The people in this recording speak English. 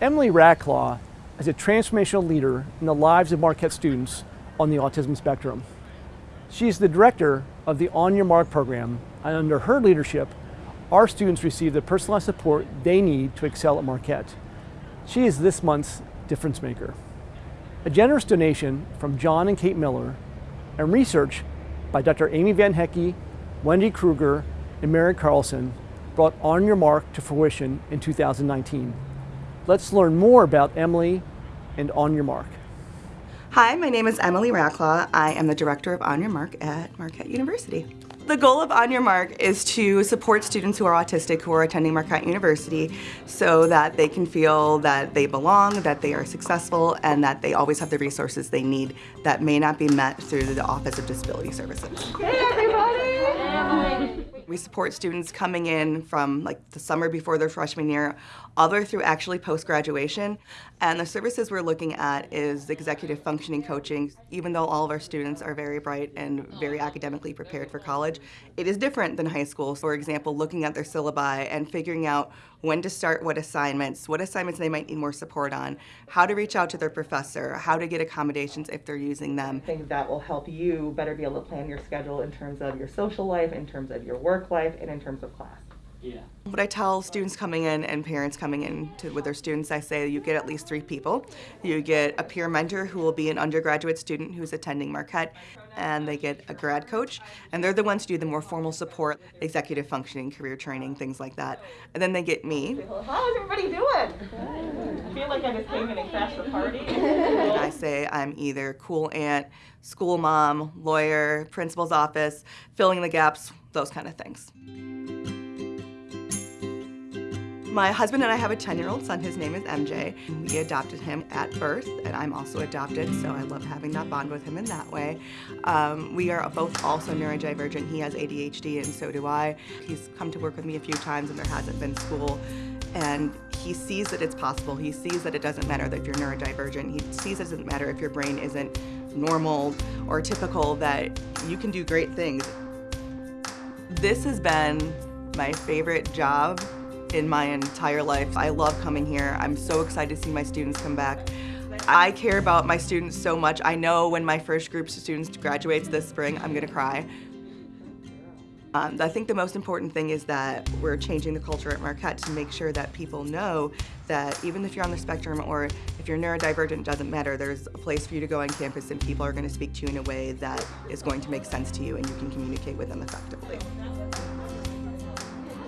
Emily Racklaw is a transformational leader in the lives of Marquette students on the autism spectrum. She is the director of the On Your Mark program, and under her leadership, our students receive the personalized support they need to excel at Marquette. She is this month's difference maker. A generous donation from John and Kate Miller and research by Dr. Amy Van Hecke, Wendy Kruger, and Mary Carlson brought On Your Mark to fruition in 2019. Let's learn more about Emily and On Your Mark. Hi, my name is Emily Racklaw. I am the director of On Your Mark at Marquette University. The goal of On Your Mark is to support students who are autistic who are attending Marquette University so that they can feel that they belong, that they are successful, and that they always have the resources they need that may not be met through the Office of Disability Services. Hey everybody! We support students coming in from like the summer before their freshman year all the way through actually post-graduation. And the services we're looking at is executive functioning coaching. Even though all of our students are very bright and very academically prepared for college, it is different than high school. For example, looking at their syllabi and figuring out when to start what assignments, what assignments they might need more support on, how to reach out to their professor, how to get accommodations if they're using them. Things that will help you better be able to plan your schedule in terms of your social life, in terms of your work life, and in terms of class. Yeah. What I tell students coming in and parents coming in to, with their students, I say you get at least three people. You get a peer mentor who will be an undergraduate student who's attending Marquette, and they get a grad coach, and they're the ones who do the more formal support, executive functioning, career training, things like that. And then they get me. How's everybody doing? I feel like I just came in and crashed the party. and I say I'm either cool aunt, school mom, lawyer, principal's office, filling the gaps, those kind of things. My husband and I have a 10-year-old son. His name is MJ. We adopted him at birth, and I'm also adopted, so I love having that bond with him in that way. Um, we are both also neurodivergent. He has ADHD, and so do I. He's come to work with me a few times, and there hasn't been school. And he sees that it's possible. He sees that it doesn't matter that you're neurodivergent. He sees it doesn't matter if your brain isn't normal or typical, that you can do great things. This has been my favorite job in my entire life. I love coming here. I'm so excited to see my students come back. I care about my students so much. I know when my first group of students graduates this spring, I'm gonna cry. Um, I think the most important thing is that we're changing the culture at Marquette to make sure that people know that even if you're on the spectrum or if you're neurodivergent, doesn't matter. There's a place for you to go on campus and people are going to speak to you in a way that is going to make sense to you and you can communicate with them effectively.